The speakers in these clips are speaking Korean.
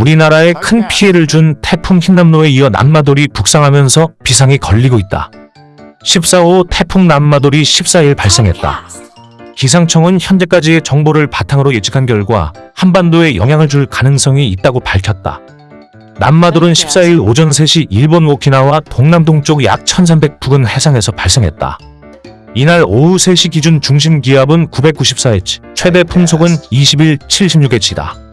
우리나라에 큰 피해를 준 태풍 흰남노에 이어 남마돌이 북상하면서 비상이 걸리고 있다. 14호 태풍 남마돌이 14일 발생했다. 기상청은 현재까지의 정보를 바탕으로 예측한 결과 한반도에 영향을 줄 가능성이 있다고 밝혔다. 남마돌은 14일 오전 3시 일본 오키나와 동남동쪽 약 1300 부근 해상에서 발생했다. 이날 오후 3시 기준 중심 기압은 994H, 최대 풍속은 21, 76H다.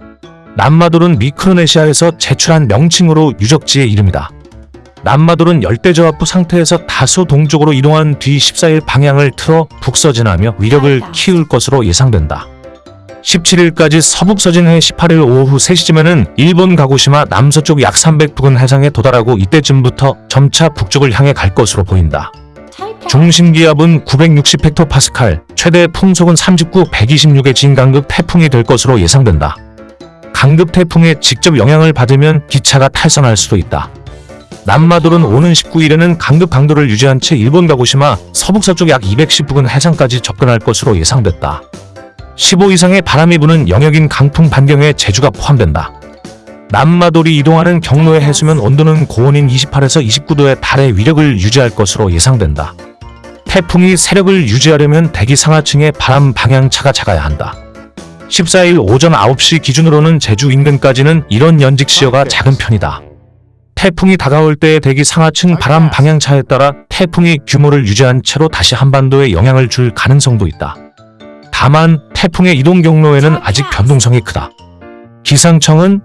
남마돌은 미크로네시아에서 제출한 명칭으로 유적지의 이름이다. 남마돌은 열대저압부 상태에서 다소 동쪽으로 이동한 뒤 14일 방향을 틀어 북서진하며 위력을 키울 것으로 예상된다. 17일까지 서북서진해 18일 오후 3시쯤에는 일본 가고시마 남서쪽 약 300 부근 해상에 도달하고 이때쯤부터 점차 북쪽을 향해 갈 것으로 보인다. 중심 기압은 960 헥토파스칼, 최대 풍속은 39, 126의 진강급 태풍이 될 것으로 예상된다. 강급 태풍에 직접 영향을 받으면 기차가 탈선할 수도 있다. 남마돌은 오는 19일에는 강급 강도를 유지한 채 일본 가고시마 서북서쪽 약 210 부근 해상까지 접근할 것으로 예상됐다. 15 이상의 바람이 부는 영역인 강풍 반경에 제주가 포함된다. 남마돌이 이동하는 경로의 해수면 온도는 고온인 28에서 29도의 달의 위력을 유지할 것으로 예상된다. 태풍이 세력을 유지하려면 대기 상하층의 바람 방향차가 작아야 한다. 14일 오전 9시 기준으로는 제주 인근까지는 이런 연직 시야가 작은 편이다. 태풍이 다가올 때의 대기 상하층 바람 방향 차에 따라 태풍이 규모를 유지한 채로 다시 한반도에 영향을 줄 가능성도 있다. 다만 태풍의 이동 경로에는 아직 변동성이 크다. 기상청은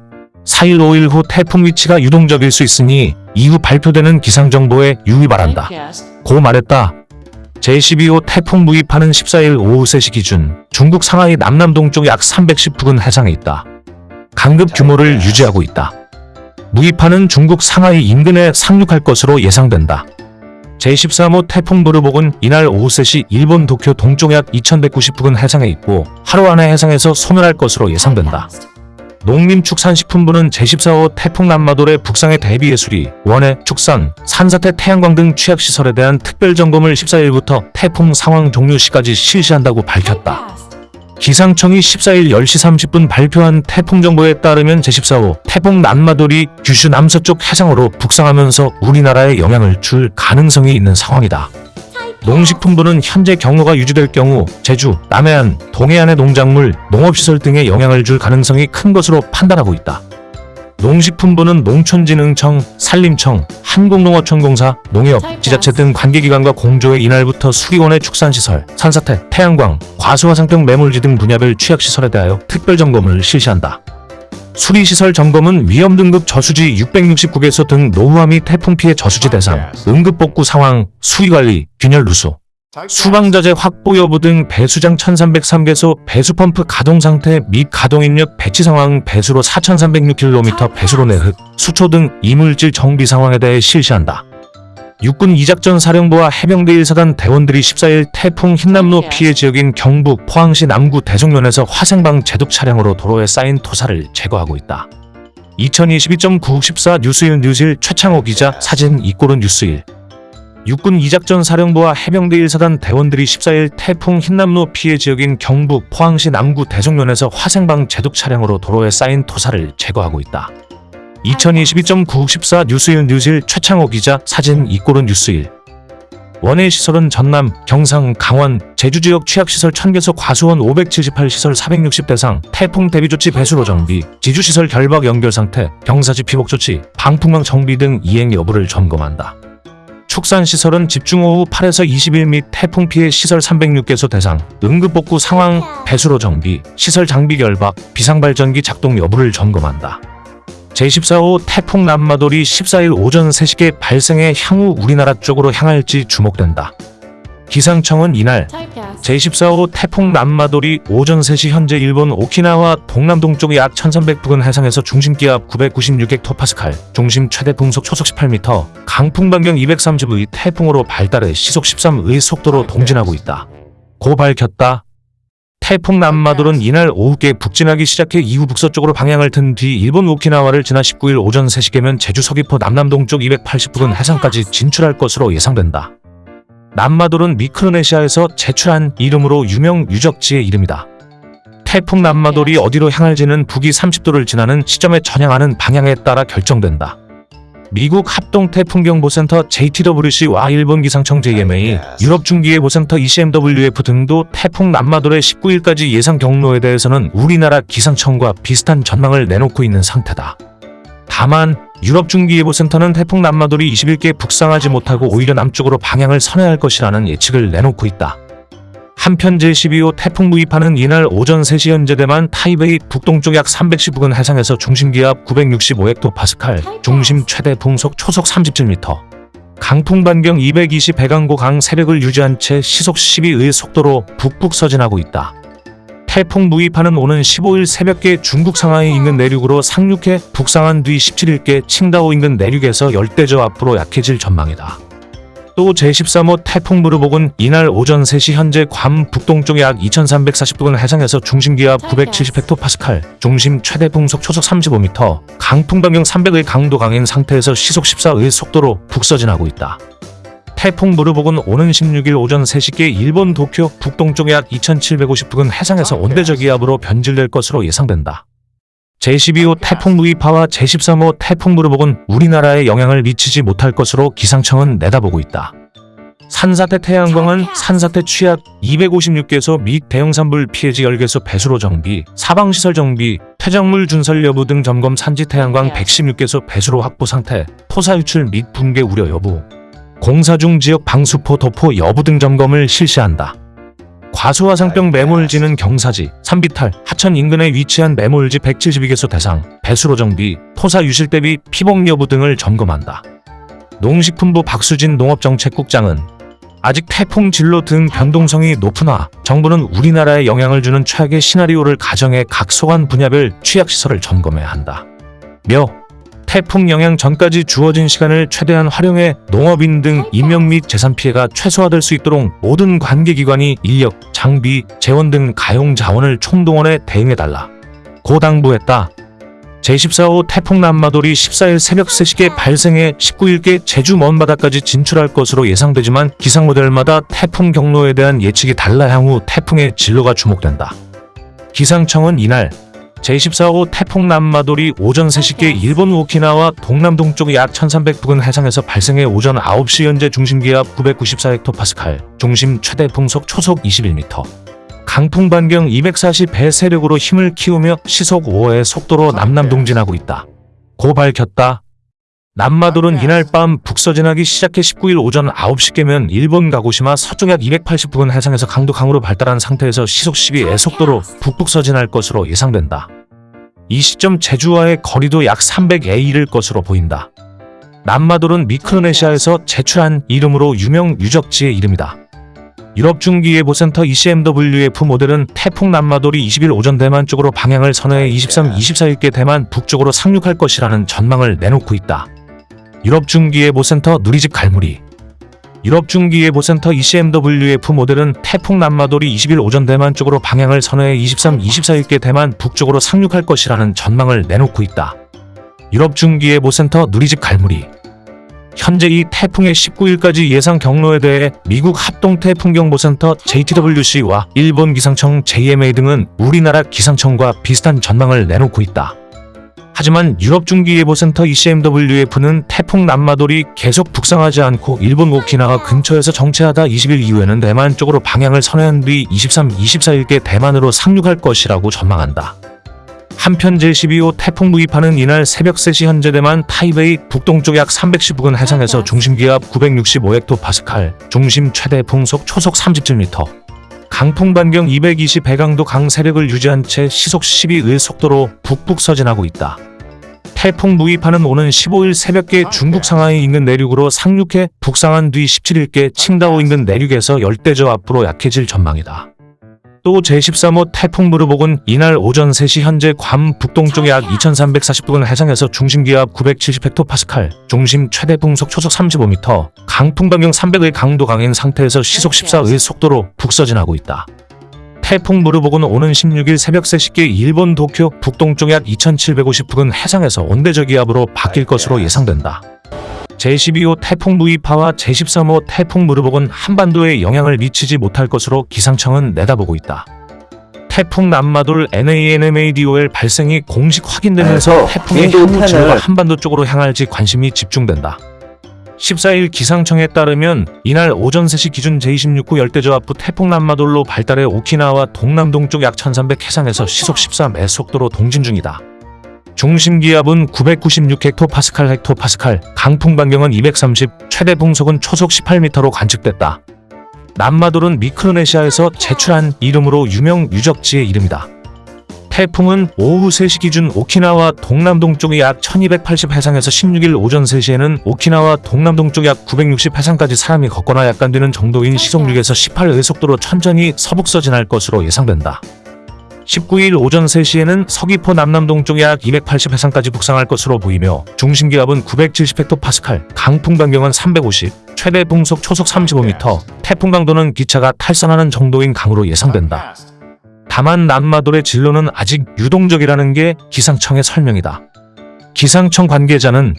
4일 5일 후 태풍 위치가 유동적일 수 있으니 이후 발표되는 기상정보에 유의 바란다. 고 말했다. 제12호 태풍 무이파는 14일 오후 3시 기준 중국 상하이 남남동쪽 약 310 부근 해상에 있다. 강급 규모를 유지하고 있다. 무이파는 중국 상하이 인근에 상륙할 것으로 예상된다. 제13호 태풍 부르복은 이날 오후 3시 일본 도쿄 동쪽 약 2190 부근 해상에 있고 하루 안에 해상에서 소멸할 것으로 예상된다. 농림축산식품부는 제14호 태풍 남마돌의 북상에 대비해 수리, 원해, 축산, 산사태 태양광 등 취약시설에 대한 특별점검을 14일부터 태풍 상황 종료 시까지 실시한다고 밝혔다. 기상청이 14일 10시 30분 발표한 태풍 정보에 따르면 제14호 태풍 남마돌이 규슈 남서쪽 해상으로 북상하면서 우리나라에 영향을 줄 가능성이 있는 상황이다. 농식품부는 현재 경로가 유지될 경우 제주, 남해안, 동해안의 농작물, 농업시설 등에 영향을 줄 가능성이 큰 것으로 판단하고 있다. 농식품부는 농촌진흥청, 산림청, 한국농어촌공사, 농협, 지자체 등 관계기관과 공조해 이날부터 수리원의 축산시설, 산사태, 태양광, 과수화상 등 매몰지 등 분야별 취약시설에 대하여 특별점검을 실시한다. 수리시설 점검은 위험 등급 저수지 669개소 등 노후화 및 태풍 피해 저수지 대상, 응급복구 상황, 수위관리, 균열 누수, 수방자재 확보 여부 등 배수장 1303개소, 배수펌프 가동 상태 및 가동 인력 배치 상황 배수로 4306km 배수로 내 흙, 수초 등 이물질 정비 상황에 대해 실시한다. 육군 2작전 사령부와 해병대 1사단 대원들이 14일 태풍 힌남노 피해 지역인 경북 포항시 남구 대송면에서 화생방 제독 차량으로 도로에 쌓인 토사를 제거하고 있다. 2022.914 뉴스1 뉴스1 최창호 기자 사진 이꼴은 뉴스1 육군 2작전 사령부와 해병대 1사단 대원들이 14일 태풍 힌남노 피해 지역인 경북 포항시 남구 대송면에서 화생방 제독 차량으로 도로에 쌓인 토사를 제거하고 있다. 2022.914 뉴스1 뉴스1 최창호 기자 사진 이꼴은 뉴스1 원예 시설은 전남, 경상, 강원, 제주 지역 취약시설 1000개소 과수원 578시설 460대상, 태풍 대비조치 배수로 정비, 지주시설 결박 연결 상태, 경사지 피복 조치, 방풍망 정비 등 이행 여부를 점검한다. 축산시설은 집중 오후 8에서 20일 및 태풍 피해 시설 306개소 대상, 응급복구 상황, 배수로 정비, 시설 장비 결박, 비상발전기 작동 여부를 점검한다. 제14호 태풍 남마돌이 14일 오전 3시께 발생해 향후 우리나라 쪽으로 향할지 주목된다. 기상청은 이날 제14호 태풍 남마돌이 오전 3시 현재 일본 오키나와 동남동쪽 약 1300 부근 해상에서 중심기압 996헥토파스칼, 중심 최대 풍속 초속 18m, 강풍 반경 230의 태풍으로 발달해 시속 13의 속도로 동진하고 있다. 고 밝혔다. 태풍 남마돌은 이날 오후께 북진하기 시작해 이후 북서쪽으로 방향을 튼 뒤 일본 오키나와를 지나 19일 오전 3시께면 제주 서귀포 남남동쪽 280부근 해상까지 진출할 것으로 예상된다. 남마돌은 미크로네시아에서 제출한 이름으로 유명 유적지의 이름이다. 태풍 남마돌이 어디로 향할지는 북위 30도를 지나는 시점에 전향하는 방향에 따라 결정된다. 미국 합동 태풍경보센터 JTWC와 일본 기상청 JMA, 유럽 중기예보센터 ECMWF 등도 태풍 남마돌의 19일까지 예상 경로에 대해서는 우리나라 기상청과 비슷한 전망을 내놓고 있는 상태다. 다만 유럽 중기예보센터는 태풍 남마돌이 21개 북상하지 못하고 오히려 남쪽으로 방향을 선회할 것이라는 예측을 내놓고 있다. 한편 제12호 태풍 무이파는 이날 오전 3시 현재 대만 타이베이 북동쪽 약 310부근 해상에서 중심기압 965헥토파스칼, 중심 최대 풍속 초속 37m, 강풍 반경 220 배강고 강 세력을 유지한 채 시속 12의 속도로 북북 서진하고 있다. 태풍 무이파는 오는 15일 새벽에 중국 상하이 인근 내륙으로 상륙해 북상한 뒤 17일께 칭다오 인근 내륙에서 열대저 앞으로 약해질 전망이다. 또 제13호 태풍 무르복은 이날 오전 3시 현재 괌 북동쪽 약 2340부근 해상에서 중심기압 970헥토파스칼, 중심 최대 풍속 초속 35m, 강풍 반경 300의 강도 강인 상태에서 시속 14의 속도로 북서진하고 있다. 태풍 무르복은 오는 16일 오전 3시께 일본 도쿄 북동쪽 약 2750부근 해상에서 온대저 기압으로 변질될 것으로 예상된다. 제12호 태풍 무이파와 제13호 태풍 무르복은 우리나라에 영향을 미치지 못할 것으로 기상청은 내다보고 있다. 산사태 태양광은 산사태 취약 256개소 및 대형산불 피해지 10개소 배수로 정비, 사방시설 정비, 퇴적물 준설 여부 등 점검 산지 태양광 116개소 배수로 확보 상태, 토사 유출 및 붕괴 우려 여부, 공사 중 지역 방수포 도포 여부 등 점검을 실시한다. 과수화상병 매몰지는 경사지, 산비탈, 하천 인근에 위치한 매몰지 172개소 대상, 배수로 정비, 토사 유실 대비 피복 여부 등을 점검한다. 농식품부 박수진 농업정책국장은 아직 태풍 진로 등 변동성이 높으나 정부는 우리나라에 영향을 주는 최악의 시나리오를 가정해 각 소관 분야별 취약시설을 점검해야 한다. 며 태풍 영향 전까지 주어진 시간을 최대한 활용해 농업인 등 인명 및 재산 피해가 최소화될 수 있도록 모든 관계기관이 인력, 장비, 재원 등 가용 자원을 총동원해 대응해달라. 고 당부했다. 제14호 태풍 남마돌이 14일 새벽 3시께 발생해 19일께 제주 먼바다까지 진출할 것으로 예상되지만 기상 모델마다 태풍 경로에 대한 예측이 달라 향후 태풍의 진로가 주목된다. 기상청은 이날 제14호 태풍 남마돌이 오전 3시께 일본 오키나와 동남동쪽 약 1300부근 해상에서 발생해 오전 9시 현재 중심기압 994헥토파스칼, 중심 최대 풍속 초속 21m, 강풍 반경 240배 세력으로 힘을 키우며 시속 5의 속도로 남남동진하고 있다. 고 밝혔다. 남마돌은 이날 밤 북서진하기 시작해 19일 오전 9시께면 일본 가고시마 서쪽 약 280부근 해상에서 강도 강으로 발달한 상태에서 시속 12의 속도로 북북서진할 것으로 예상된다. 이 시점 제주와의 거리도 약 300에 이를 것으로 보인다. 남마돌은 미크로네시아에서 제출한 이름으로 유명 유적지의 이름이다. 유럽 중기예보센터 ECMWF 모델은 태풍 남마돌이 20일 오전 대만 쪽으로 방향을 선회해 23, 24일께 대만 북쪽으로 상륙할 것이라는 전망을 내놓고 있다. 유럽 중기예보센터 누리집 갈무리 유럽 중기예보센터 ECMWF 모델은 태풍 남마돌이 20일 오전 대만 쪽으로 방향을 선회해 23, 24일께 대만 북쪽으로 상륙할 것이라는 전망을 내놓고 있다. 유럽 중기예보센터 누리집 갈무리 현재 이 태풍의 19일까지 예상 경로에 대해 미국 합동태풍경보센터 JTWC와 일본 기상청 JMA 등은 우리나라 기상청과 비슷한 전망을 내놓고 있다. 하지만 유럽중기예보센터 ECMWF는 태풍 남마돌이 계속 북상하지 않고 일본 오키나와 근처에서 정체하다 20일 이후에는 대만 쪽으로 방향을 선회한 뒤 23, 24일께 대만으로 상륙할 것이라고 전망한다. 한편 제12호 태풍 무이파는 이날 새벽 3시 현재 대만 타이베이 북동쪽 약 310부근 해상에서 중심기압 965헥토파스칼, 중심 최대 풍속 초속 37m, 강풍 반경 220 배강도 강 세력을 유지한 채 시속 12의 속도로 북북 서진하고 있다. 태풍 무이파는 오는 15일 새벽에 중국 상하이 인근 내륙으로 상륙해 북상한 뒤 17일께 칭다오 인근 내륙에서 열대저 앞으로 약해질 전망이다. 또 제13호 태풍 무르복은 이날 오전 3시 현재 괌 북동쪽 약 2340부근 해상에서 중심기압 970헥토파스칼, 중심 최대 풍속 초속 35m, 강풍 반경 300의 강도 강인 상태에서 시속 14의 속도로 북서진하고 있다. 태풍 무르복은 오는 16일 새벽 3시께 일본 도쿄 북동쪽 약 2750부근 해상에서 온대저 기압으로 바뀔 것으로 예상된다. 제12호 태풍 무이파와 제13호 태풍 무르복은 한반도에 영향을 미치지 못할 것으로 기상청은 내다보고 있다. 태풍 남마돌 NANMADOL 발생이 공식 확인되면서 그래서 태풍의 향후 진로가 한반도 쪽으로 향할지 관심이 집중된다. 14일 기상청에 따르면 이날 오전 3시 기준 제26구 열대저압부 태풍 남마돌로 발달해 오키나와 동남동쪽 약 1300 해상에서 시속 14매 속도로 동진 중이다. 중심 기압은 996헥토파스칼 헥토파스칼, 강풍 반경은 230, 최대 풍속은 초속 18m로 관측됐다. 남마돌은 미크로네시아에서 제출한 이름으로 유명 유적지의 이름이다. 태풍은 오후 3시 기준 오키나와 동남동쪽 약 1280 해상에서 16일 오전 3시에는 오키나와 동남동쪽 약 960 해상까지 사람이 걷거나 약간 되는 정도인 시속 6에서 18의 속도로 천천히 서북서 진할 것으로 예상된다. 19일 오전 3시에는 서귀포 남남동 쪽 약 280 해상까지 북상할 것으로 보이며 중심 기압은 970헥토파스칼, 강풍 반경은 350, 최대 풍속 초속 35m, 태풍 강도는 기차가 탈선하는 정도인 강으로 예상된다. 다만 남마돌의 진로는 아직 유동적이라는 게 기상청의 설명이다. 기상청 관계자는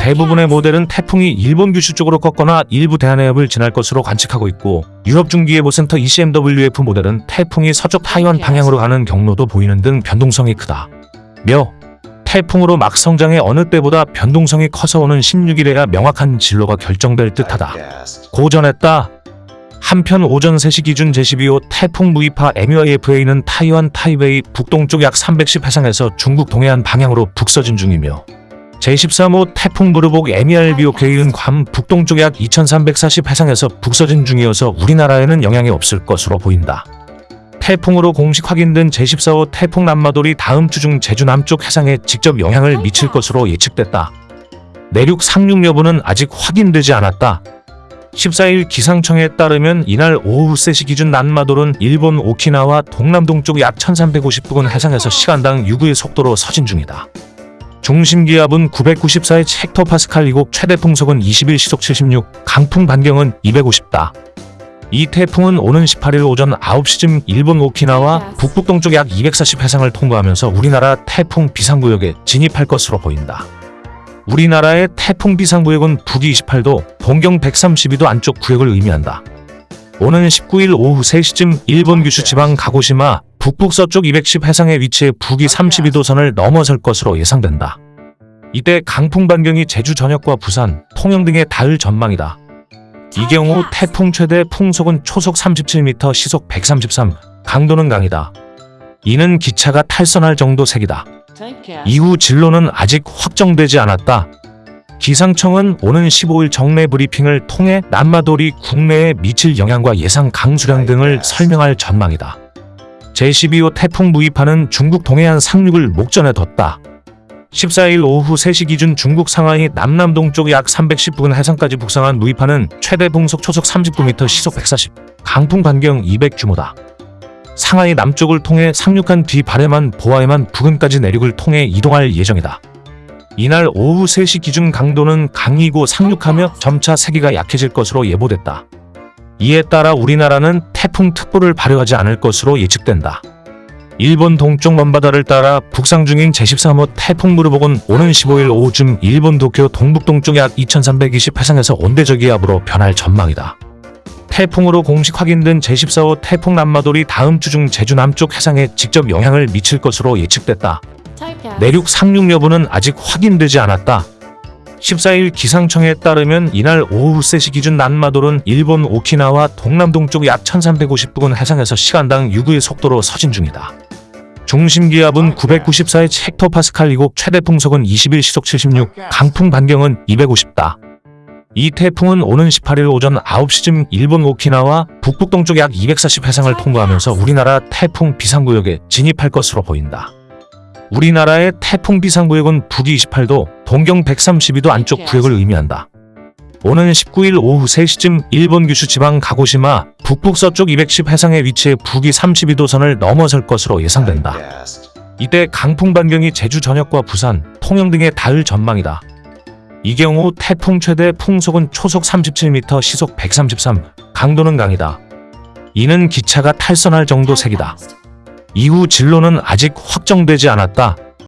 대부분의 모델은 태풍이 일본 규슈 쪽으로 꺾거나 일부 대한해협을 지날 것으로 관측하고 있고 유럽 중기예보센터 ECMWF 모델은 태풍이 서쪽 타이완 방향으로 가는 경로도 보이는 등 변동성이 크다. 며 태풍으로 막 성장해 어느 때보다 변동성이 커서 오는 16일에야 명확한 진로가 결정될 듯하다. 고전했다. 한편 오전 3시 기준 제12호 태풍 무이파 MUIFA는 타이완 타이베이 북동쪽 약 310 해상에서 중국 동해안 방향으로 북서진 중이며 제13호 태풍 무르복 MERBOK는 괌 북동쪽 약 2340 해상에서 북서진 중이어서 우리나라에는 영향이 없을 것으로 보인다. 태풍으로 공식 확인된 제14호 태풍 남마돌이 다음 주 중 제주 남쪽 해상에 직접 영향을 미칠 것으로 예측됐다. 내륙 상륙 여부는 아직 확인되지 않았다. 14일 기상청에 따르면 이날 오후 3시 기준 남마돌은 일본 오키나와 동남동쪽 약 1350부근 해상에서 시간당 6의 속도로 서진 중이다. 중심 기압은 994의 헥토파스칼이고 최대 풍속은 21 시속 76, 강풍 반경은 250다. 이 태풍은 오는 18일 오전 9시쯤 일본 오키나와 북북 동쪽 약 240 해상을 통과하면서 우리나라 태풍 비상구역에 진입할 것으로 보인다. 우리나라의 태풍 비상구역은 북위 28도, 동경 132도 안쪽 구역을 의미한다. 오는 19일 오후 3시쯤 일본 규슈 지방 가고시마 북북서쪽 210 해상에 위치해 북위 32도선을 넘어설 것으로 예상된다. 이때 강풍 반경이 제주 전역과 부산, 통영 등에 닿을 전망이다. 이 경우 태풍 최대 풍속은 초속 37m, 시속 133, 강도는 강이다. 이는 기차가 탈선할 정도 색이다. 이후 진로는 아직 확정되지 않았다. 기상청은 오는 15일 정례 브리핑을 통해 남마돌이 국내에 미칠 영향과 예상 강수량 등을 설명할 전망이다. 제12호 태풍 무이파는 중국 동해안 상륙을 목전에 뒀다. 14일 오후 3시 기준 중국 상하이 남남동쪽 약 310부근 해상까지 북상한 무이파는 최대 풍속 초속 39m 시속 140, 강풍 반경 200 규모다. 상하이 남쪽을 통해 상륙한 뒤 발해만 보아해만 부근까지 내륙을 통해 이동할 예정이다. 이날 오후 3시 기준 강도는 강이고 상륙하며 점차 세기가 약해질 것으로 예보됐다. 이에 따라 우리나라는 태풍 특보를 발효하지 않을 것으로 예측된다. 일본 동쪽 먼바다를 따라 북상 중인 제13호 태풍 무르복은 오는 15일 오후쯤 일본 도쿄 동북동쪽 약 2320 해상에서 온대저기압으로 변할 전망이다. 태풍으로 공식 확인된 제14호 태풍 남마돌이 다음 주 중 제주 남쪽 해상에 직접 영향을 미칠 것으로 예측됐다. 내륙 상륙 여부는 아직 확인되지 않았다. 14일 기상청에 따르면 이날 오후 3시 기준 남마돌은 일본 오키나와 동남동쪽 약 1350부근 해상에서 시간당 6의 속도로 서진 중이다. 중심 기압은 994의 헥토파스칼이고 최대 풍속은 21 시속 76, 강풍 반경은 250다. 이 태풍은 오는 18일 오전 9시쯤 일본 오키나와 북북동쪽 약 240 해상을 통과하면서 우리나라 태풍 비상구역에 진입할 것으로 보인다. 우리나라의 태풍 비상구역은 북위 28도, 동경 132도 안쪽 구역을 의미한다. 오는 19일 오후 3시쯤 일본 규슈 지방 가고시마 북북서쪽 210 해상에 위치해 북위 32도선을 넘어설 것으로 예상된다. 이때 강풍 반경이 제주 전역과 부산, 통영 등에 닿을 전망이다. 이 경우 태풍 최대 풍속은 초속 37m, 시속 133, 강도는 강이다. 이는 기차가 탈선할 정도 색이다. 이후 진로는 아직 확정되지 않았다.